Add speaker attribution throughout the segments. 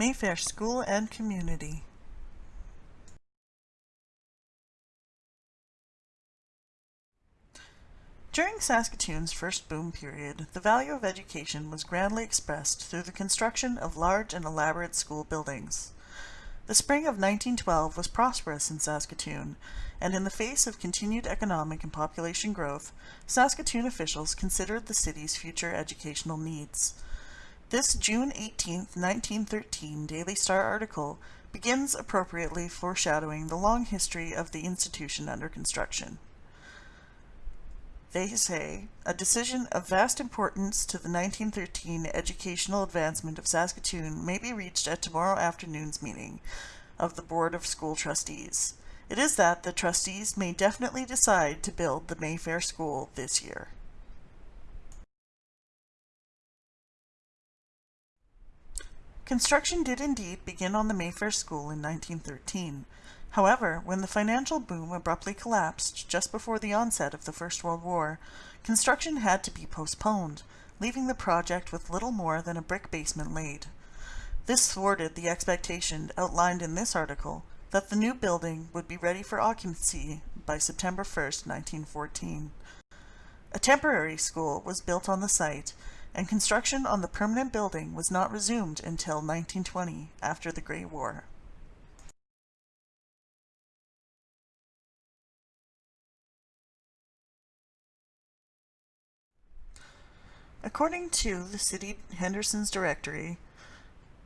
Speaker 1: Mayfair School and Community. During Saskatoon's first boom period, the value of education was grandly expressed through the construction of large and elaborate school buildings. The spring of 1912 was prosperous in Saskatoon, and in the face of continued economic and population growth, Saskatoon officials considered the city's future educational needs. This June 18, 1913 Daily Star article begins appropriately foreshadowing the long history of the institution under construction. They say, a decision of vast importance to the 1913 educational advancement of Saskatoon may be reached at tomorrow afternoon's meeting of the Board of School Trustees. It is that the trustees may definitely decide to build the Mayfair School this year. Construction did indeed begin on the Mayfair School in 1913. However, when the financial boom abruptly collapsed just before the onset of the First World War, construction had to be postponed, leaving the project with little more than a brick basement laid. This thwarted the expectation outlined in this article that the new building would be ready for occupancy by September 1, 1914. A temporary school was built on the site, and construction on the permanent building was not resumed until 1920, after the Great War. According to the City Henderson's Directory,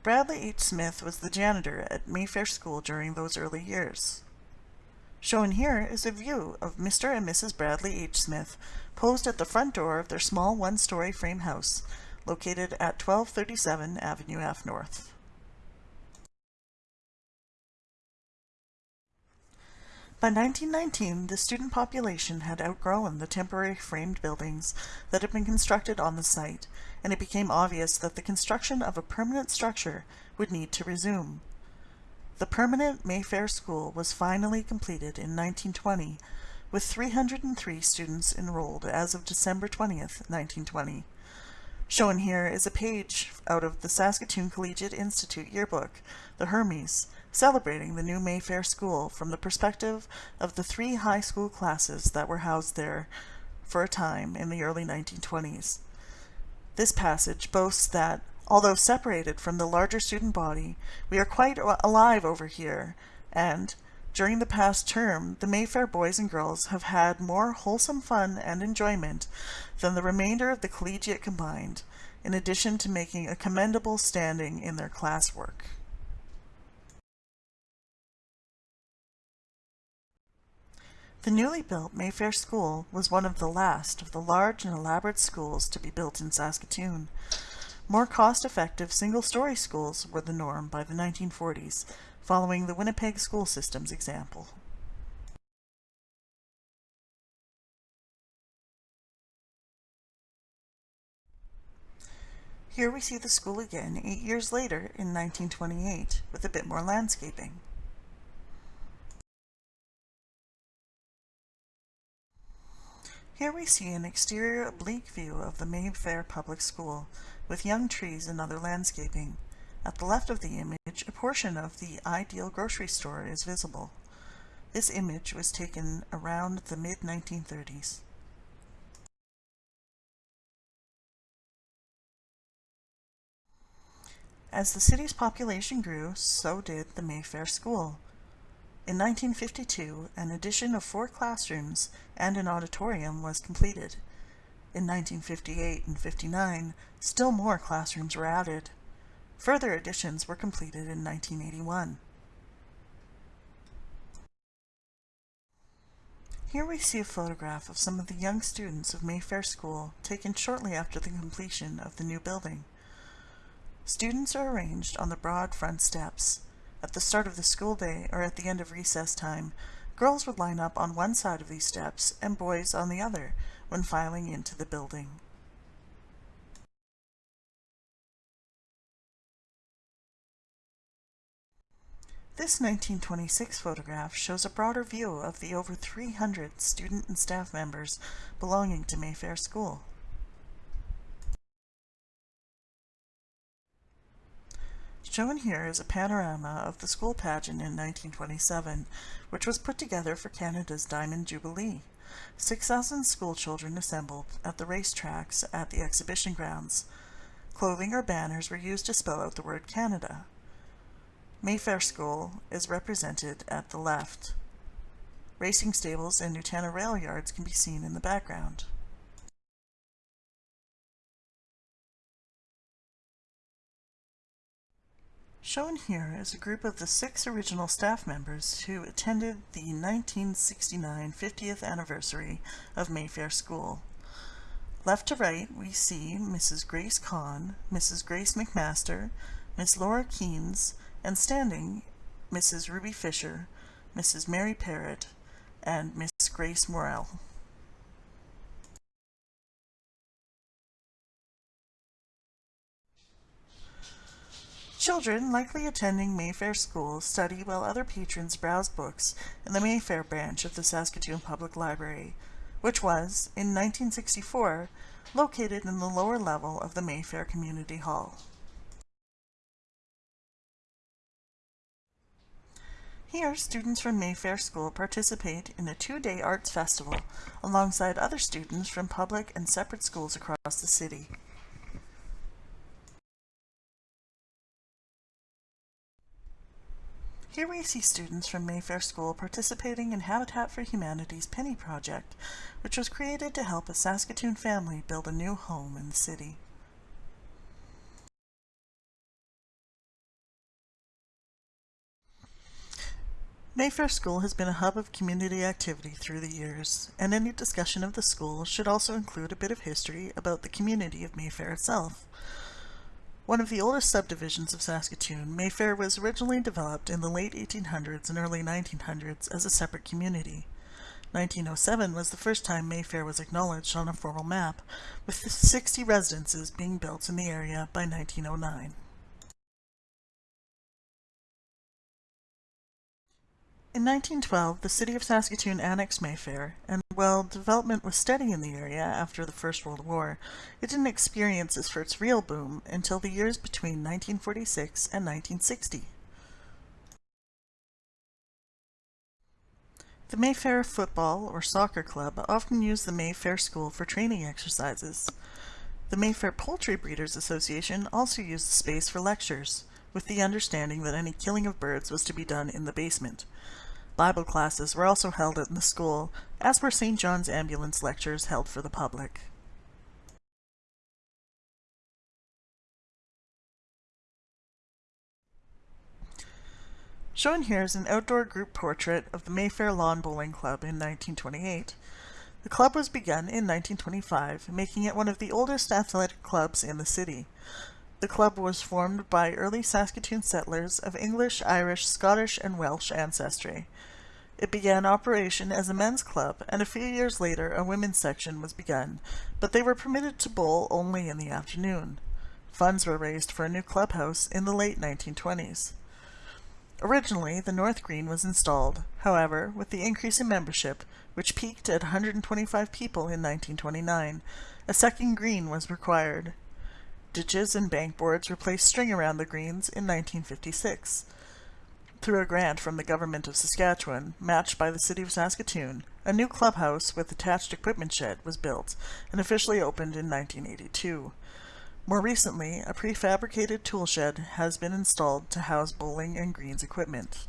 Speaker 1: Bradley H. Smith was the janitor at Mayfair School during those early years. Shown here is a view of Mr. and Mrs. Bradley H. Smith posed at the front door of their small one-story frame house located at 1237 Avenue F North. By 1919, the student population had outgrown the temporary framed buildings that had been constructed on the site, and it became obvious that the construction of a permanent structure would need to resume. The permanent Mayfair School was finally completed in 1920, with 303 students enrolled as of December 20th, 1920. Shown here is a page out of the Saskatoon Collegiate Institute yearbook, the Hermes, celebrating the new Mayfair School from the perspective of the three high school classes that were housed there for a time in the early 1920s. This passage boasts that, although separated from the larger student body, we are quite alive over here, and, during the past term, the Mayfair boys and girls have had more wholesome fun and enjoyment than the remainder of the collegiate combined, in addition to making a commendable standing in their classwork. The newly built Mayfair School was one of the last of the large and elaborate schools to be built in Saskatoon. More cost-effective single-story schools were the norm by the 1940s, following the Winnipeg school system's example. Here we see the school again eight years later in 1928 with a bit more landscaping. Here we see an exterior oblique view of the Mayfair Public School, with young trees and other landscaping. At the left of the image, a portion of the Ideal grocery store is visible. This image was taken around the mid-1930s. As the city's population grew, so did the Mayfair School. In 1952, an addition of four classrooms and an auditorium was completed. In 1958 and 59, still more classrooms were added. Further additions were completed in 1981. Here we see a photograph of some of the young students of Mayfair School taken shortly after the completion of the new building. Students are arranged on the broad front steps, at the start of the school day or at the end of recess time, girls would line up on one side of these steps and boys on the other when filing into the building. This 1926 photograph shows a broader view of the over 300 student and staff members belonging to Mayfair School. Shown here is a panorama of the school pageant in 1927, which was put together for Canada's Diamond Jubilee. 6,000 school children assembled at the racetracks at the exhibition grounds. Clothing or banners were used to spell out the word Canada. Mayfair School is represented at the left. Racing stables and Nutana rail yards can be seen in the background. Shown here is a group of the six original staff members who attended the 1969 50th anniversary of Mayfair School. Left to right, we see Mrs. Grace Kahn, Mrs. Grace McMaster, Miss Laura Keynes, and standing Mrs. Ruby Fisher, Mrs. Mary Parrott, and Miss Grace Morrell. Children likely attending Mayfair School study while other patrons browse books in the Mayfair branch of the Saskatoon Public Library, which was, in 1964, located in the lower level of the Mayfair Community Hall. Here, students from Mayfair School participate in a two-day arts festival alongside other students from public and separate schools across the city. Here we see students from Mayfair School participating in Habitat for Humanity's Penny Project, which was created to help a Saskatoon family build a new home in the city. Mayfair School has been a hub of community activity through the years, and any discussion of the school should also include a bit of history about the community of Mayfair itself. One of the oldest subdivisions of Saskatoon, Mayfair was originally developed in the late 1800s and early 1900s as a separate community. 1907 was the first time Mayfair was acknowledged on a formal map, with 60 residences being built in the area by 1909. In 1912, the city of Saskatoon annexed Mayfair, and while development was steady in the area after the First World War, it didn't experience its first real boom until the years between 1946 and 1960. The Mayfair Football or Soccer Club often used the Mayfair School for training exercises. The Mayfair Poultry Breeders Association also used the space for lectures, with the understanding that any killing of birds was to be done in the basement. Bible classes were also held in the school, as were St. John's ambulance lectures held for the public. Shown here is an outdoor group portrait of the Mayfair Lawn Bowling Club in 1928. The club was begun in 1925, making it one of the oldest athletic clubs in the city. The club was formed by early Saskatoon settlers of English, Irish, Scottish, and Welsh ancestry. It began operation as a men's club, and a few years later a women's section was begun, but they were permitted to bowl only in the afternoon. Funds were raised for a new clubhouse in the late 1920s. Originally, the North Green was installed. However, with the increase in membership, which peaked at 125 people in 1929, a second green was required. Ditches and bank boards replaced string around the greens in 1956. Through a grant from the Government of Saskatchewan, matched by the City of Saskatoon, a new clubhouse with attached equipment shed was built and officially opened in 1982. More recently, a prefabricated tool shed has been installed to house bowling and greens equipment.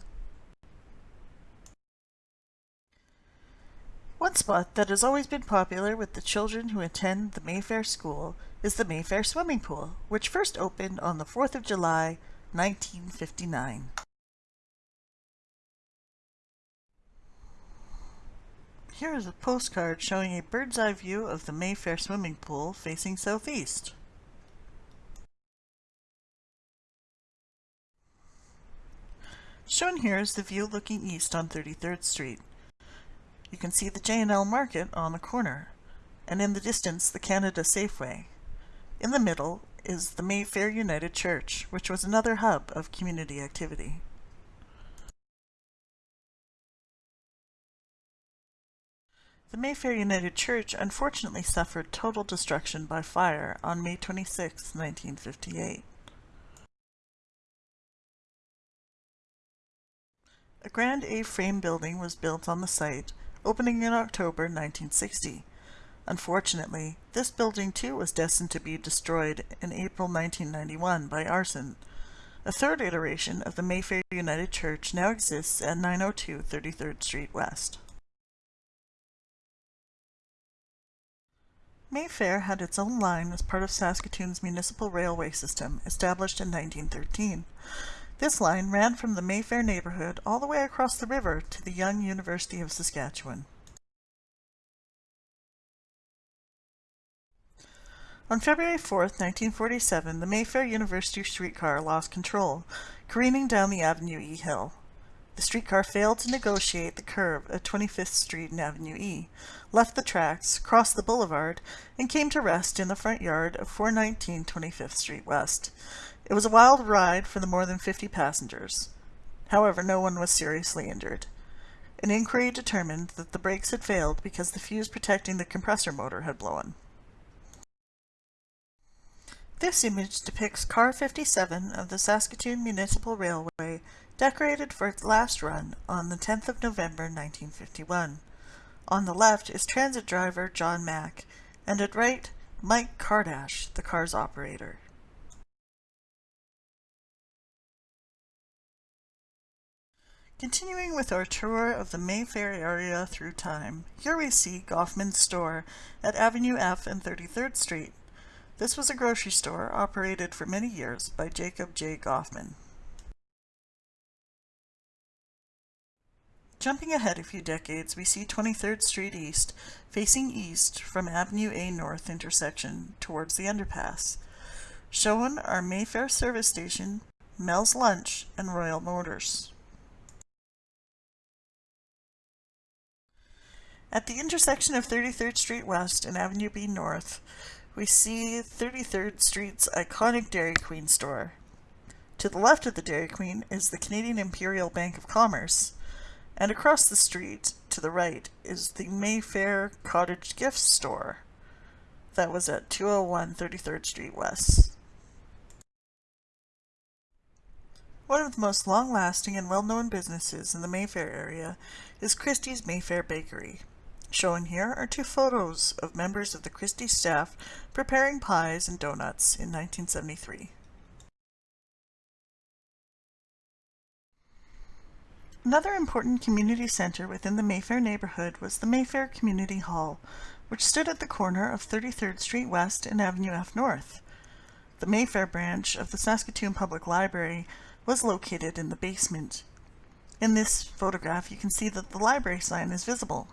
Speaker 1: One spot that has always been popular with the children who attend the Mayfair School is the Mayfair Swimming Pool, which first opened on the 4th of July, 1959. Here is a postcard showing a bird's eye view of the Mayfair swimming pool facing southeast. Shown here is the view looking east on 33rd Street. You can see the J&L Market on the corner, and in the distance the Canada Safeway. In the middle is the Mayfair United Church, which was another hub of community activity. The Mayfair United Church unfortunately suffered total destruction by fire on May 26, 1958. A grand A-frame building was built on the site, opening in October 1960. Unfortunately, this building too was destined to be destroyed in April 1991 by arson. A third iteration of the Mayfair United Church now exists at 902 33rd Street West. Mayfair had its own line as part of Saskatoon's municipal railway system, established in 1913. This line ran from the Mayfair neighborhood all the way across the river to the young University of Saskatchewan. On February 4, 1947, the Mayfair University streetcar lost control, careening down the Avenue E hill. The streetcar failed to negotiate the curve at 25th Street and Avenue E, left the tracks, crossed the boulevard, and came to rest in the front yard of 419 25th Street West. It was a wild ride for the more than 50 passengers. However, no one was seriously injured. An inquiry determined that the brakes had failed because the fuse protecting the compressor motor had blown. This image depicts car 57 of the Saskatoon Municipal Railway decorated for its last run on the 10th of November 1951. On the left is transit driver John Mack, and at right, Mike Kardash, the car's operator. Continuing with our tour of the Mayfair area through time, here we see Goffman's store at Avenue F and 33rd Street. This was a grocery store operated for many years by Jacob J. Goffman. Jumping ahead a few decades, we see 23rd Street East facing east from Avenue A North intersection towards the underpass. Shown are Mayfair Service Station, Mel's Lunch, and Royal Motors. At the intersection of 33rd Street West and Avenue B North, we see 33rd Street's iconic Dairy Queen store. To the left of the Dairy Queen is the Canadian Imperial Bank of Commerce, and across the street to the right is the Mayfair Cottage Gift Store that was at 201 33rd Street West. One of the most long-lasting and well-known businesses in the Mayfair area is Christie's Mayfair Bakery. Shown here are two photos of members of the Christie staff preparing pies and donuts in 1973. Another important community center within the Mayfair neighborhood was the Mayfair Community Hall, which stood at the corner of 33rd Street West and Avenue F North. The Mayfair branch of the Saskatoon Public Library was located in the basement. In this photograph you can see that the library sign is visible.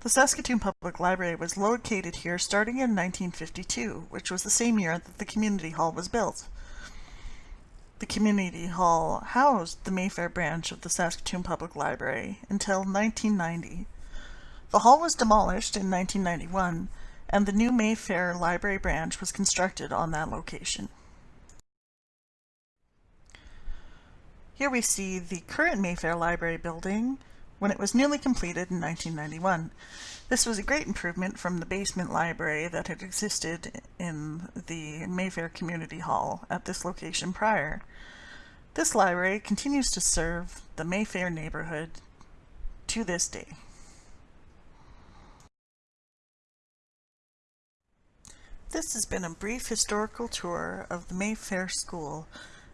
Speaker 1: The Saskatoon Public Library was located here starting in 1952, which was the same year that the community hall was built. The community hall housed the Mayfair branch of the Saskatoon Public Library until 1990. The hall was demolished in 1991 and the new Mayfair Library branch was constructed on that location. Here we see the current Mayfair Library building when it was newly completed in 1991. This was a great improvement from the basement library that had existed in the Mayfair Community Hall at this location prior. This library continues to serve the Mayfair neighborhood to this day. This has been a brief historical tour of the Mayfair School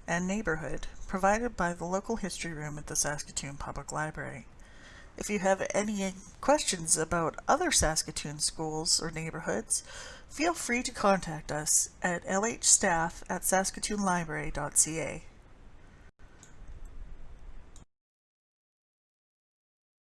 Speaker 1: and neighborhood provided by the local history room at the Saskatoon Public Library. If you have any questions about other Saskatoon schools or neighborhoods, feel free to contact us at lhstaff at saskatoonlibrary.ca.